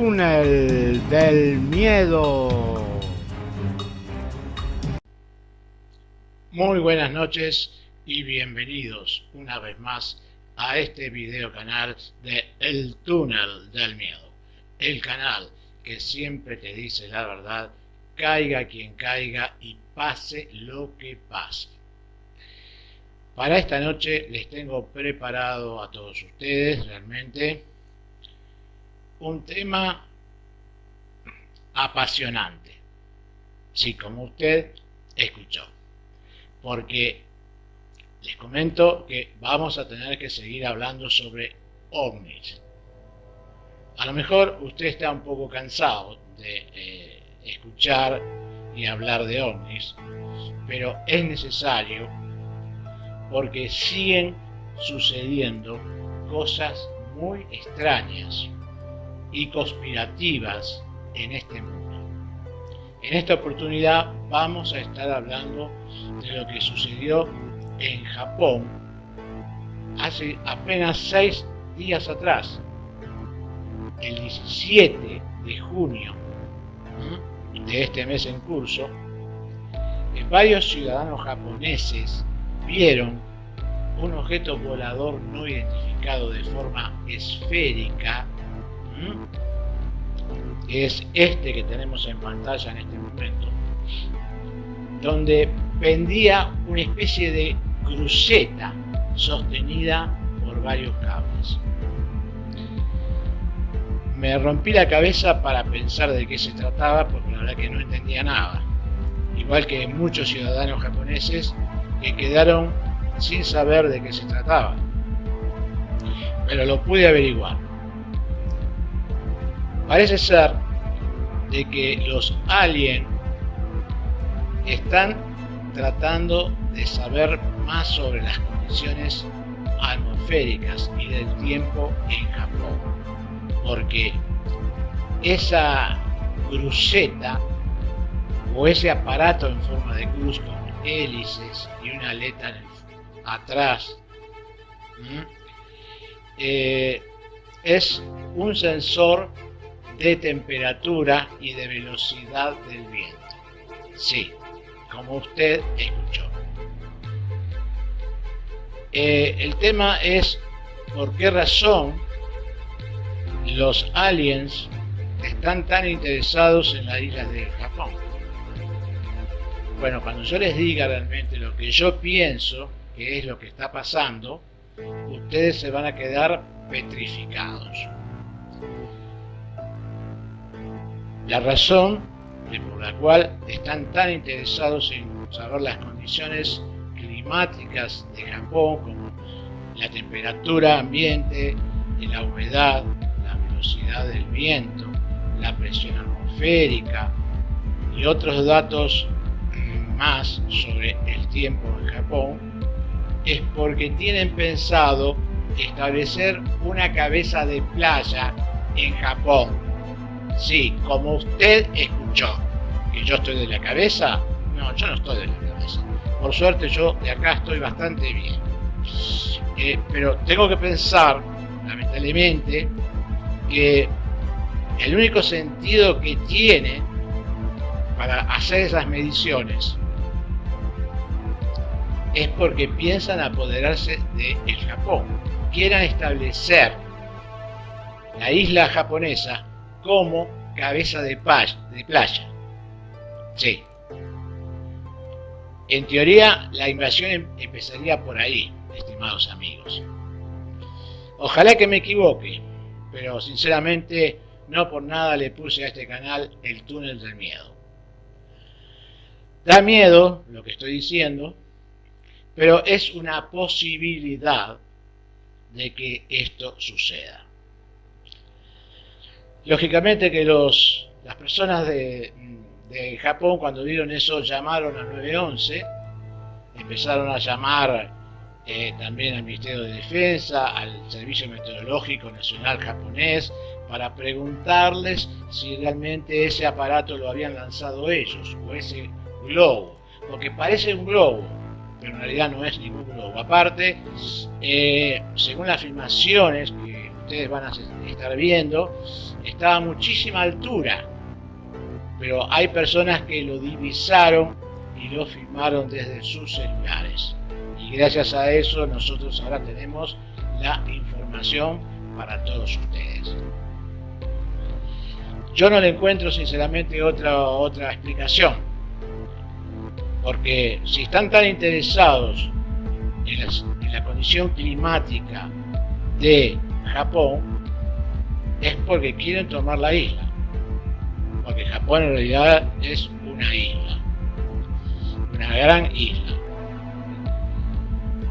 Túnel del miedo. Muy buenas noches y bienvenidos una vez más a este video canal de El túnel del miedo. El canal que siempre te dice la verdad, caiga quien caiga y pase lo que pase. Para esta noche les tengo preparado a todos ustedes realmente un tema apasionante. Sí, como usted escuchó. Porque les comento que vamos a tener que seguir hablando sobre ovnis. A lo mejor usted está un poco cansado de eh, escuchar y hablar de ovnis, pero es necesario porque siguen sucediendo cosas muy extrañas y conspirativas en este mundo. En esta oportunidad vamos a estar hablando de lo que sucedió en Japón hace apenas seis días atrás, el 17 de junio de este mes en curso, varios ciudadanos japoneses vieron un objeto volador no identificado de forma esférica es este que tenemos en pantalla en este momento, donde pendía una especie de cruceta sostenida por varios cables. Me rompí la cabeza para pensar de qué se trataba, porque la verdad que no entendía nada. Igual que muchos ciudadanos japoneses que quedaron sin saber de qué se trataba. Pero lo pude averiguar. Parece ser de que los aliens están tratando de saber más sobre las condiciones atmosféricas y del tiempo en Japón. Porque esa cruceta o ese aparato en forma de cruz con hélices y una aleta atrás eh, es un sensor de temperatura y de velocidad del viento. Sí, como usted escuchó. Eh, el tema es por qué razón los aliens están tan interesados en las islas de Japón. Bueno, cuando yo les diga realmente lo que yo pienso que es lo que está pasando, ustedes se van a quedar petrificados. La razón por la cual están tan interesados en saber las condiciones climáticas de Japón, como la temperatura ambiente, la humedad, la velocidad del viento, la presión atmosférica y otros datos más sobre el tiempo en Japón, es porque tienen pensado establecer una cabeza de playa en Japón Sí, como usted escuchó que yo estoy de la cabeza, no, yo no estoy de la cabeza. Por suerte yo de acá estoy bastante bien. Eh, pero tengo que pensar, lamentablemente, que el único sentido que tiene para hacer esas mediciones es porque piensan apoderarse de el Japón. Quieran establecer la isla japonesa como cabeza de, de playa. Sí. En teoría, la invasión em-, empezaría por ahí, estimados amigos. Ojalá que me equivoque, pero sinceramente no por nada le puse a este canal el túnel del miedo. Da miedo lo que estoy diciendo, pero es una posibilidad de que esto suceda. Lógicamente que los, las personas de, Japón cuando vieron eso llamaron al 911, empezaron a llamar eh, también al Ministerio de Defensa, al Servicio Meteorológico Nacional japonés, para preguntarles si realmente ese aparato lo habían lanzado ellos, o ese globo, porque parece un globo, pero en realidad no es ningún globo. Aparte, eh, según las filmaciones que ustedes van a estar viendo, estaba a muchísima altura, pero hay personas que lo divisaron y lo filmaron desde sus celulares. Y gracias a eso nosotros ahora tenemos la información para todos ustedes. Yo no le encuentro sinceramente otra, otra explicación. Porque si están tan interesados en, la condición climática de Japón, es porque quieren tomar la isla. Porque Japón en realidad es una isla. Una gran isla.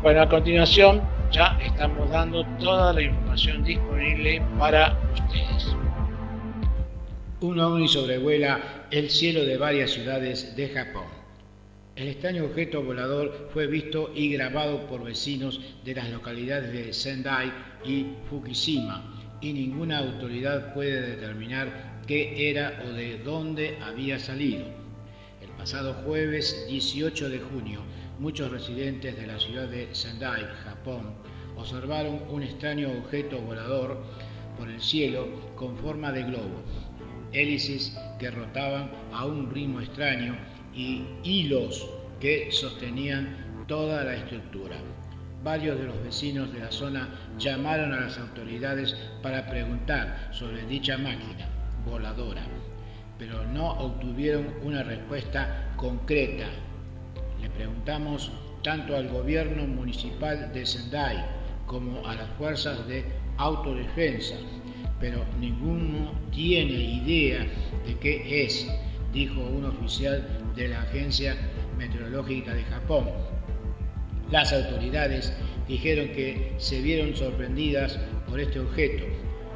Bueno, a continuación ya estamos dando toda la información disponible para ustedes. Un ovni sobrevuela el cielo de varias ciudades de Japón. El extraño objeto volador fue visto y grabado por vecinos de las localidades de Sendai y Fukushima y ninguna autoridad puede determinar qué era o de dónde había salido. El pasado jueves 18 de junio, muchos residentes de la ciudad de Sendai, Japón, observaron un extraño objeto volador por el cielo con forma de globo, hélices que rotaban a un ritmo extraño y hilos que sostenían toda la estructura. Varios de los vecinos de la zona llamaron a las autoridades para preguntar sobre dicha máquina voladora, pero no obtuvieron una respuesta concreta le preguntamos tanto al gobierno municipal de Sendai como a las fuerzas de autodefensa, pero ninguno tiene idea de qué es, dijo un oficial de la Agencia Meteorológica de Japón. Las autoridades dijeron que se vieron sorprendidas por este objeto.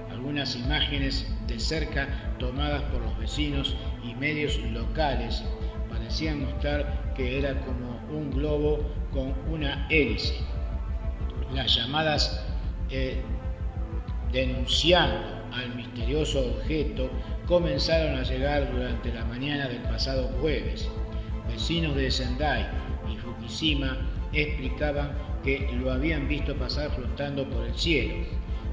Algunas imágenes de cerca tomadas por los vecinos y medios locales parecían mostrar que era como un globo con una hélice. Las llamadas eh, denunciando al misterioso objeto comenzaron a llegar durante la mañana del pasado jueves. Vecinos de Sendai y Fukushima explicaban que lo habían visto pasar flotando por el cielo.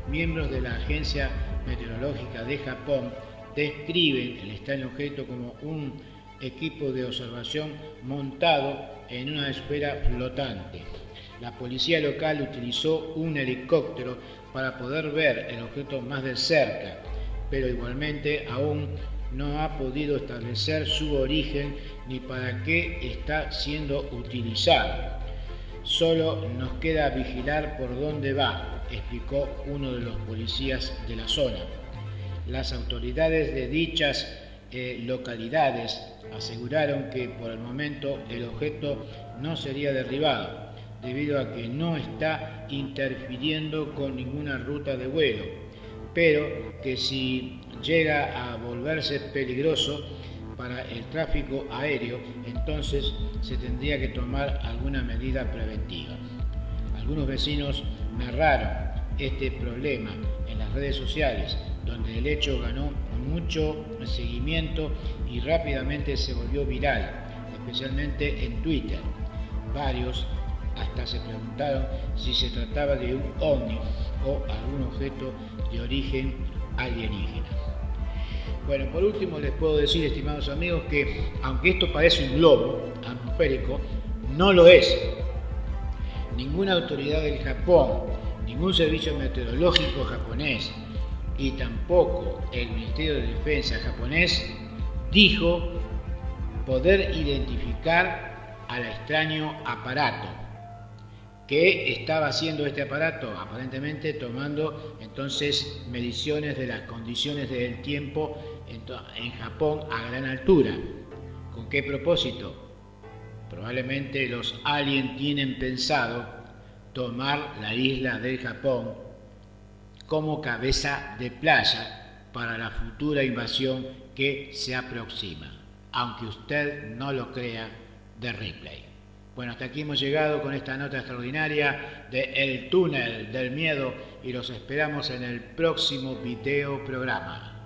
Miembros de la Agencia Meteorológica de Japón describen el extraño objeto como un equipo de observación montado en una esfera flotante. La policía local utilizó un helicóptero para poder ver el objeto más de cerca, pero igualmente aún no ha podido establecer su origen ni para qué está siendo utilizado. Solo nos queda vigilar por dónde va, explicó uno de los policías de la zona. Las autoridades de dichas eh, localidades aseguraron que por el momento el objeto no sería derribado, debido a que no está interfiriendo con ninguna ruta de vuelo, pero que si llega a volverse peligroso para el tráfico aéreo, entonces se tendría que tomar alguna medida preventiva. Algunos vecinos narraron este problema en las redes sociales, donde el hecho ganó mucho seguimiento y rápidamente se volvió viral, especialmente en Twitter. Varios hasta se preguntaron si se trataba de un ovni o algún objeto de origen alienígena. Bueno, por último les puedo decir, estimados amigos, que aunque esto parece un globo atmosférico, no lo es. Ninguna autoridad del Japón, ningún servicio meteorológico japonés, y tampoco el Ministerio de Defensa japonés dijo poder identificar al extraño aparato. ¿Qué estaba haciendo este aparato? Aparentemente tomando entonces mediciones de las condiciones del tiempo en Japón a gran altura. ¿Con qué propósito? Probablemente los aliens tienen pensado tomar la isla del Japón como cabeza de playa para la futura invasión que se aproxima, aunque usted no lo crea, de replay. Bueno, hasta aquí hemos llegado con esta nota extraordinaria de El túnel del miedo y los esperamos en el próximo video programa.